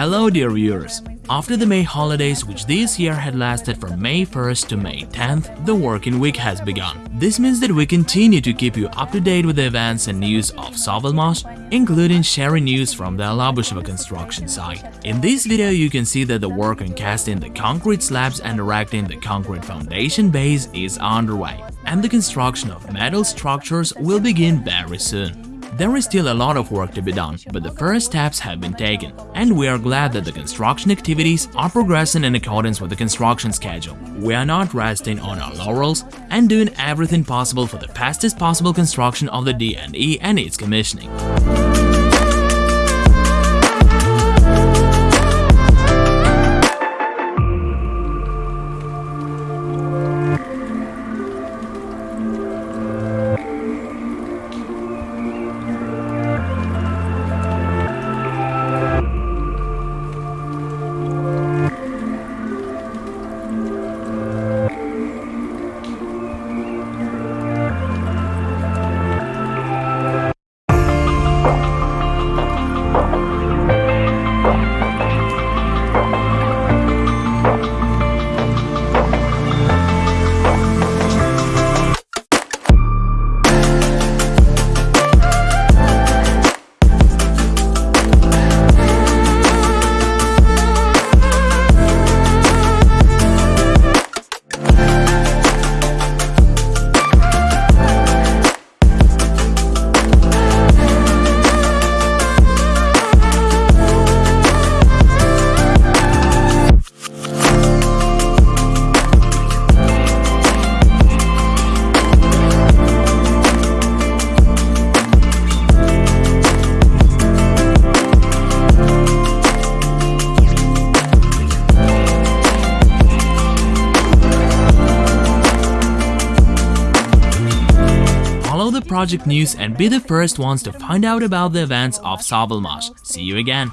Hello dear viewers! After the May holidays which this year had lasted from May 1st to May 10th, the working week has begun. This means that we continue to keep you up to date with the events and news of Sovelmash, including sharing news from the Alabusheva construction site. In this video you can see that the work on casting the concrete slabs and erecting the concrete foundation base is underway, and the construction of metal structures will begin very soon. There is still a lot of work to be done, but the first steps have been taken, and we are glad that the construction activities are progressing in accordance with the construction schedule. We are not resting on our laurels and doing everything possible for the fastest possible construction of the D&E and its commissioning. The project news and be the first ones to find out about the events of Sovelmash. See you again!